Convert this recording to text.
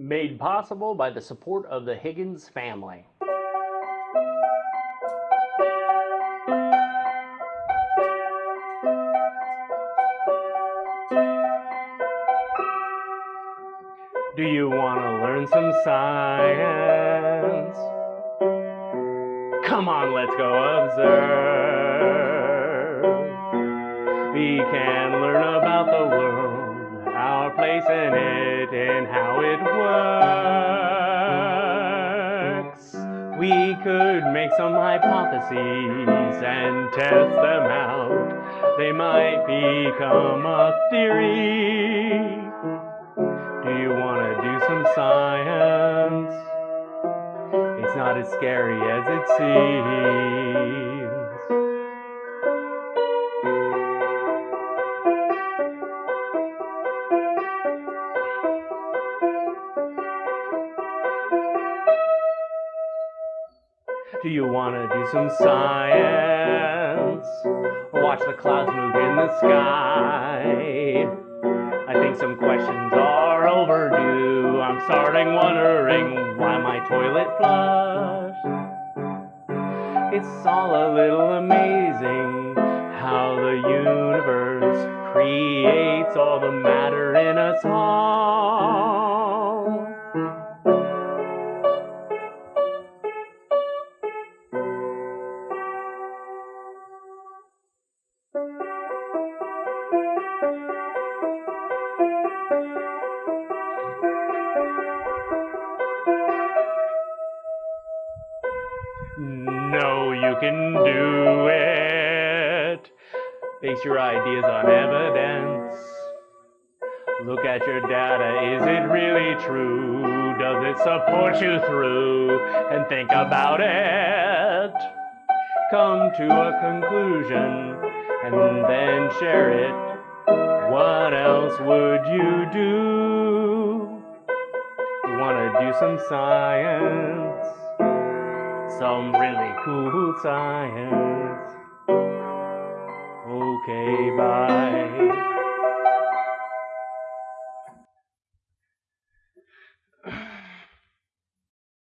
Made possible by the support of the Higgins family. Do you want to learn some science? Come on, let's go observe. We can learn about the world, our place in it, and how it works. We could make some hypotheses and test them out. They might become a theory. Do you want to do some science? It's not as scary as it seems. Do you want to do some science? Watch the clouds move in the sky. I think some questions are overdue. I'm starting wondering why my toilet flushed. It's all a little amazing how the universe creates all the matter in us all. No, you can do it. Base your ideas on evidence. Look at your data. Is it really true? Does it support you through? And think about it. Come to a conclusion and then share it. What else would you do? Wanna do some science? some really cool science. Okay, bye.